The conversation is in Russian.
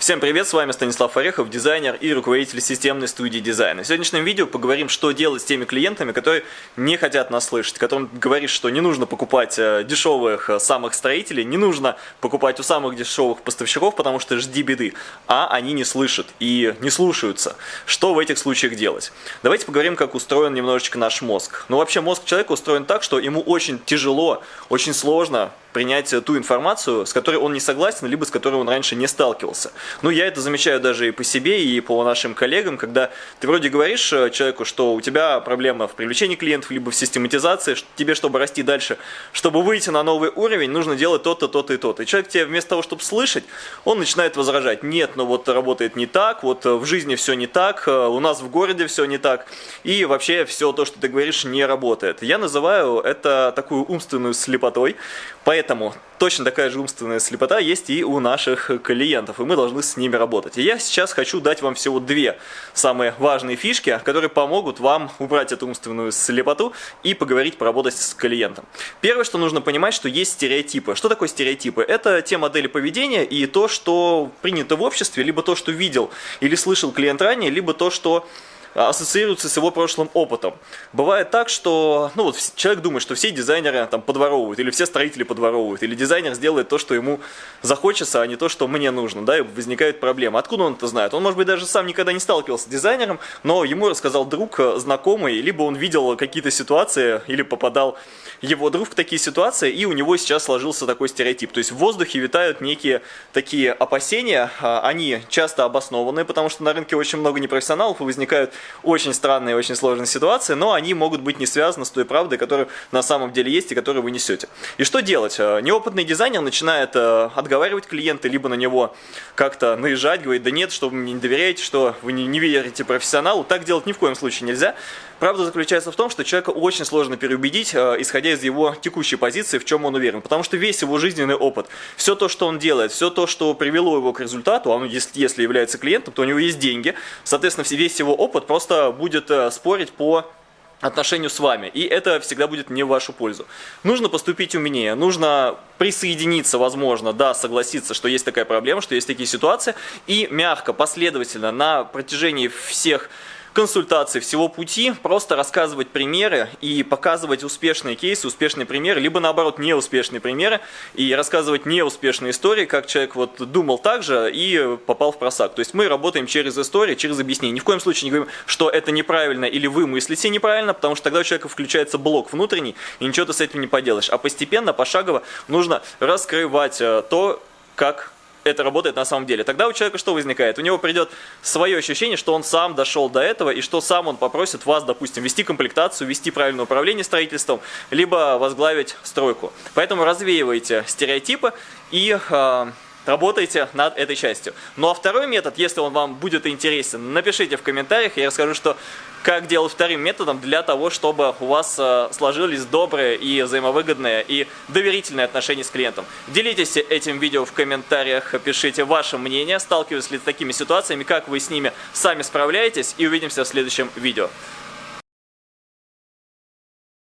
Всем привет, с вами Станислав Орехов, дизайнер и руководитель системной студии дизайна. В сегодняшнем видео поговорим, что делать с теми клиентами, которые не хотят нас слышать, которым говоришь, что не нужно покупать э, дешевых э, самых строителей, не нужно покупать у самых дешевых поставщиков, потому что жди беды, а они не слышат и не слушаются. Что в этих случаях делать? Давайте поговорим, как устроен немножечко наш мозг. Ну вообще мозг человека устроен так, что ему очень тяжело, очень сложно принять ту информацию, с которой он не согласен, либо с которой он раньше не сталкивался. Ну, я это замечаю даже и по себе, и по нашим коллегам, когда ты вроде говоришь э, человеку, что у тебя проблема в привлечении клиентов, либо в систематизации, тебе, чтобы расти дальше, чтобы выйти на новый уровень, нужно делать то-то, то-то и то-то. И человек тебе вместо того, чтобы слышать, он начинает возражать, нет, ну вот работает не так, вот э, в жизни все не так, э, у нас в городе все не так, и вообще все то, что ты говоришь, не работает. Я называю это такую умственную слепотой, поэтому точно такая же умственная слепота есть и у наших клиентов, и мы должны с ними работать. И я сейчас хочу дать вам всего две самые важные фишки, которые помогут вам убрать эту умственную слепоту и поговорить, поработать с клиентом. Первое, что нужно понимать, что есть стереотипы. Что такое стереотипы? Это те модели поведения и то, что принято в обществе, либо то, что видел или слышал клиент ранее, либо то, что ассоциируется с его прошлым опытом. Бывает так, что ну, вот человек думает, что все дизайнеры там подворовывают, или все строители подворовывают, или дизайнер сделает то, что ему захочется, а не то, что мне нужно, да, и возникают проблемы. Откуда он это знает? Он, может быть, даже сам никогда не сталкивался с дизайнером, но ему рассказал друг, э, знакомый, либо он видел какие-то ситуации, или попадал его друг в такие ситуации, и у него сейчас сложился такой стереотип. То есть в воздухе витают некие такие опасения, а, они часто обоснованные, потому что на рынке очень много непрофессионалов, и возникают очень странные, очень сложные ситуации, но они могут быть не связаны с той правдой, которая на самом деле есть и которую вы несете. И что делать? Э, неопытный дизайнер начинает э, отговаривать клиента, либо на него как-то наезжать, говорить, да нет, что вы мне не доверяете, что вы не, верите профессионалу. Так делать ни в коем случае нельзя. Правда заключается в том, что человека очень сложно переубедить, э, исходя из его текущей позиции, в чем он уверен. Потому что весь его жизненный опыт, все то, что он делает, все то, что привело его к результату, он, если является клиентом, то у него есть деньги, соответственно, весь его опыт просто будет э, спорить по отношению с вами, и это всегда будет не в вашу пользу. Нужно поступить умнее, нужно присоединиться, возможно, да, согласиться, что есть такая проблема, что есть такие ситуации, и мягко, последовательно на протяжении всех консультации всего пути, просто рассказывать примеры и показывать успешные кейсы, успешные примеры, либо наоборот неуспешные примеры и рассказывать неуспешные истории, как человек вот думал так же и попал в просак. То есть мы работаем через историю, через объяснение. Ни в коем случае не говорим, что это неправильно или вы мыслите неправильно, потому что тогда у человека включается блок внутренний, и ничего ты с этим не поделаешь. А постепенно, пошагово нужно раскрывать э, то, как это работает на самом деле. Тогда у человека что возникает? У него придет свое ощущение, что он сам дошел до этого, и что сам он попросит вас, допустим, вести комплектацию, вести правильное управление строительством, либо возглавить стройку. Поэтому развеивайте стереотипы и... Э, работайте над этой частью. Ну а второй метод, если он вам будет интересен, напишите в комментариях, я расскажу, что как делать вторым методом для того, чтобы у вас э, сложились добрые и взаимовыгодные и доверительные отношения с клиентом. Делитесь этим видео в комментариях, пишите ваше мнение, сталкивались ли с такими ситуациями, как вы с ними сами справляетесь и увидимся в следующем видео.